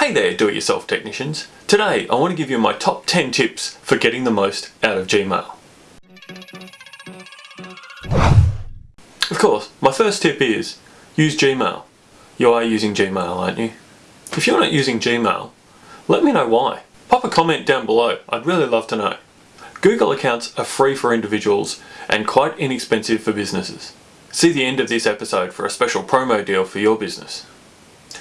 Hey there do-it-yourself technicians. Today I want to give you my top 10 tips for getting the most out of Gmail. Of course, my first tip is use Gmail. You are using Gmail, aren't you? If you're not using Gmail, let me know why. Pop a comment down below, I'd really love to know. Google accounts are free for individuals and quite inexpensive for businesses. See the end of this episode for a special promo deal for your business.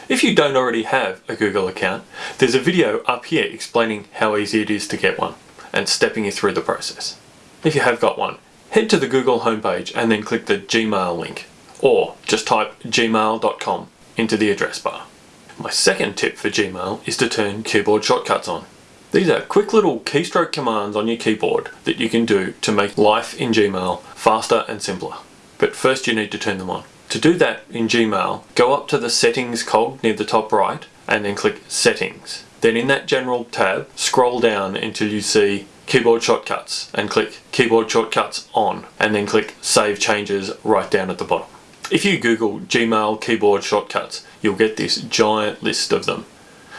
If you don't already have a Google account, there's a video up here explaining how easy it is to get one and stepping you through the process. If you have got one, head to the Google homepage and then click the Gmail link or just type gmail.com into the address bar. My second tip for Gmail is to turn keyboard shortcuts on. These are quick little keystroke commands on your keyboard that you can do to make life in Gmail faster and simpler. But first you need to turn them on. To do that in Gmail, go up to the settings cog near the top right and then click settings. Then in that general tab, scroll down until you see keyboard shortcuts and click keyboard shortcuts on and then click save changes right down at the bottom. If you Google Gmail keyboard shortcuts, you'll get this giant list of them.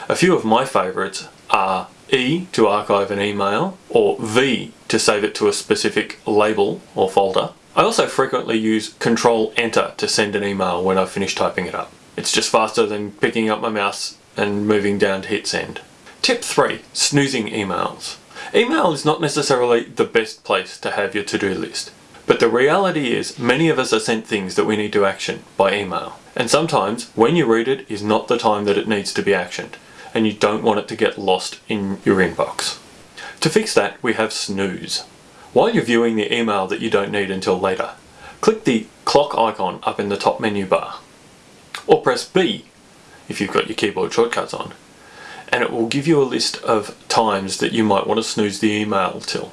A few of my favourites are E to archive an email or V to save it to a specific label or folder. I also frequently use Control Enter to send an email when I've finished typing it up. It's just faster than picking up my mouse and moving down to hit send. Tip 3. Snoozing emails. Email is not necessarily the best place to have your to-do list. But the reality is many of us are sent things that we need to action by email. And sometimes when you read it is not the time that it needs to be actioned and you don't want it to get lost in your inbox. To fix that we have snooze. While you're viewing the email that you don't need until later, click the clock icon up in the top menu bar. Or press B if you've got your keyboard shortcuts on and it will give you a list of times that you might want to snooze the email till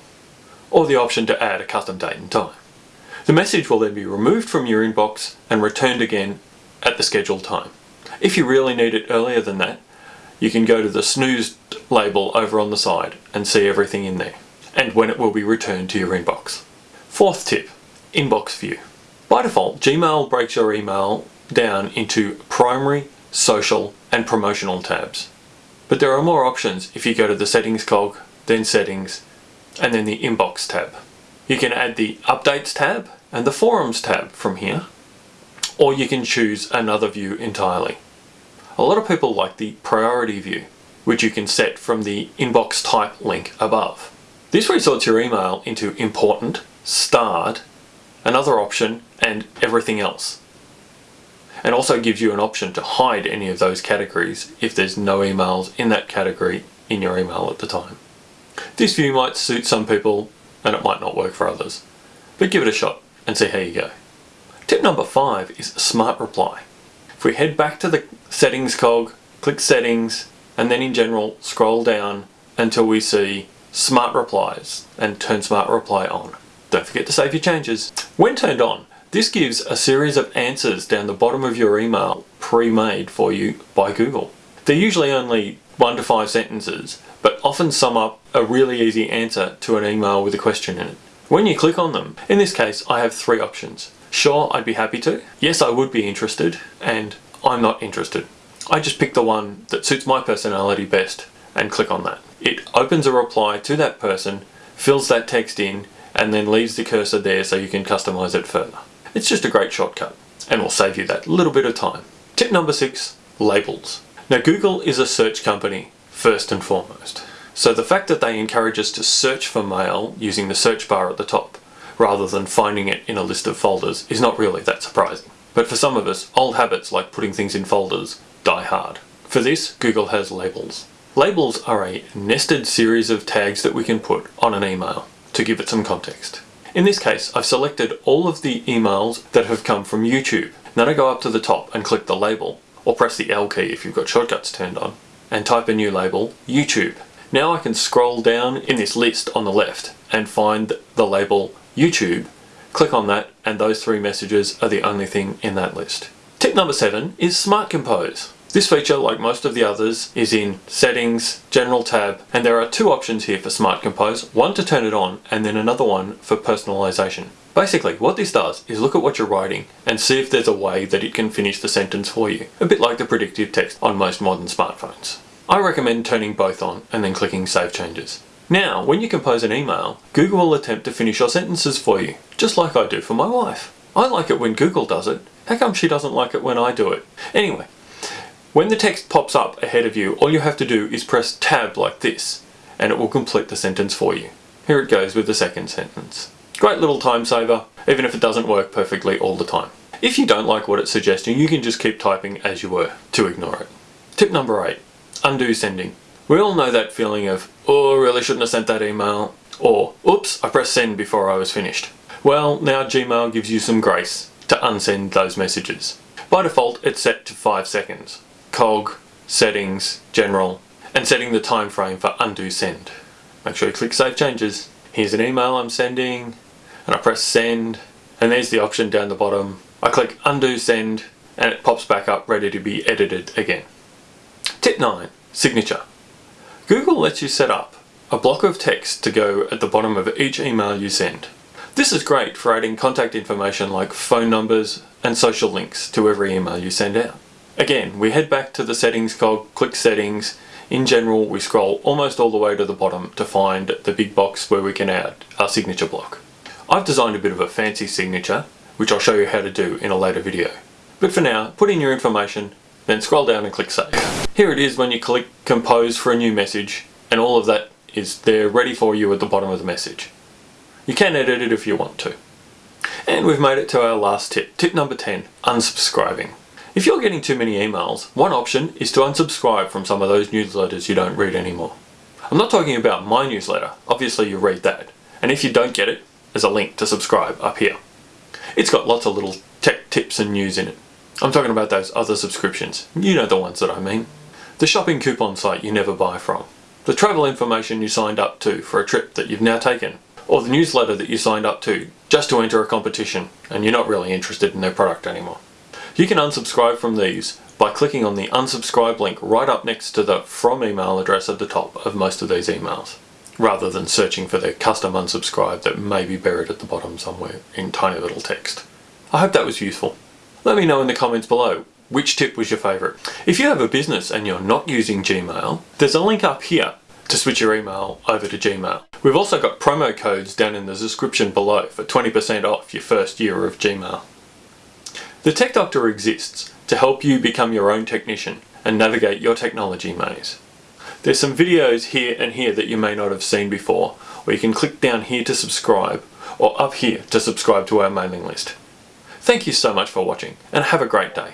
or the option to add a custom date and time. The message will then be removed from your inbox and returned again at the scheduled time. If you really need it earlier than that, you can go to the snooze label over on the side and see everything in there and when it will be returned to your inbox. Fourth tip, inbox view. By default, Gmail breaks your email down into primary, social and promotional tabs. But there are more options if you go to the settings cog, then settings, and then the inbox tab. You can add the updates tab and the forums tab from here, or you can choose another view entirely. A lot of people like the priority view, which you can set from the inbox type link above. This resorts your email into important, starred, another option, and everything else. And also gives you an option to hide any of those categories if there's no emails in that category in your email at the time. This view might suit some people and it might not work for others, but give it a shot and see how you go. Tip number five is Smart Reply. If we head back to the settings cog, click settings, and then in general scroll down until we see smart replies and turn smart reply on. Don't forget to save your changes. When turned on, this gives a series of answers down the bottom of your email pre-made for you by Google. They're usually only one to five sentences, but often sum up a really easy answer to an email with a question in it. When you click on them, in this case I have three options. Sure, I'd be happy to. Yes, I would be interested. And I'm not interested. I just pick the one that suits my personality best and click on that. It opens a reply to that person, fills that text in, and then leaves the cursor there so you can customize it further. It's just a great shortcut and will save you that little bit of time. Tip number six, labels. Now Google is a search company first and foremost. So the fact that they encourage us to search for mail using the search bar at the top rather than finding it in a list of folders is not really that surprising. But for some of us, old habits like putting things in folders die hard. For this, Google has labels. Labels are a nested series of tags that we can put on an email to give it some context. In this case, I've selected all of the emails that have come from YouTube. Then I go up to the top and click the label, or press the L key if you've got shortcuts turned on, and type a new label, YouTube. Now I can scroll down in this list on the left and find the label YouTube, click on that and those three messages are the only thing in that list. Tip number seven is Smart Compose. This feature, like most of the others, is in Settings, General tab, and there are two options here for Smart Compose, one to turn it on and then another one for personalization. Basically, what this does is look at what you're writing and see if there's a way that it can finish the sentence for you, a bit like the predictive text on most modern smartphones. I recommend turning both on and then clicking Save Changes. Now, when you compose an email, Google will attempt to finish your sentences for you, just like I do for my wife. I like it when Google does it. How come she doesn't like it when I do it? Anyway, when the text pops up ahead of you, all you have to do is press Tab like this, and it will complete the sentence for you. Here it goes with the second sentence. Great little time saver, even if it doesn't work perfectly all the time. If you don't like what it's suggesting, you can just keep typing as you were to ignore it. Tip number eight, undo sending. We all know that feeling of, oh, really shouldn't have sent that email, or, oops, I pressed send before I was finished. Well, now Gmail gives you some grace to unsend those messages. By default, it's set to 5 seconds. Cog, Settings, General, and setting the time frame for undo send. Make sure you click Save Changes. Here's an email I'm sending, and I press send, and there's the option down the bottom. I click undo send, and it pops back up ready to be edited again. Tip 9. Signature. Google lets you set up a block of text to go at the bottom of each email you send. This is great for adding contact information like phone numbers and social links to every email you send out. Again, we head back to the settings cog, click settings. In general, we scroll almost all the way to the bottom to find the big box where we can add our signature block. I've designed a bit of a fancy signature, which I'll show you how to do in a later video. But for now, put in your information, then scroll down and click save. Here it is when you click compose for a new message, and all of that is there ready for you at the bottom of the message. You can edit it if you want to. And we've made it to our last tip. Tip number 10, unsubscribing. If you're getting too many emails, one option is to unsubscribe from some of those newsletters you don't read anymore. I'm not talking about my newsletter, obviously you read that. And if you don't get it, there's a link to subscribe up here. It's got lots of little tech tips and news in it. I'm talking about those other subscriptions. You know the ones that I mean. The shopping coupon site you never buy from. The travel information you signed up to for a trip that you've now taken or the newsletter that you signed up to just to enter a competition and you're not really interested in their product anymore. You can unsubscribe from these by clicking on the unsubscribe link right up next to the from email address at the top of most of these emails rather than searching for the custom unsubscribe that may be buried at the bottom somewhere in tiny little text. I hope that was useful. Let me know in the comments below which tip was your favourite. If you have a business and you're not using Gmail, there's a link up here to switch your email over to Gmail. We've also got promo codes down in the description below for 20% off your first year of Gmail. The Tech Doctor exists to help you become your own technician and navigate your technology maze. There's some videos here and here that you may not have seen before, or you can click down here to subscribe, or up here to subscribe to our mailing list. Thank you so much for watching, and have a great day.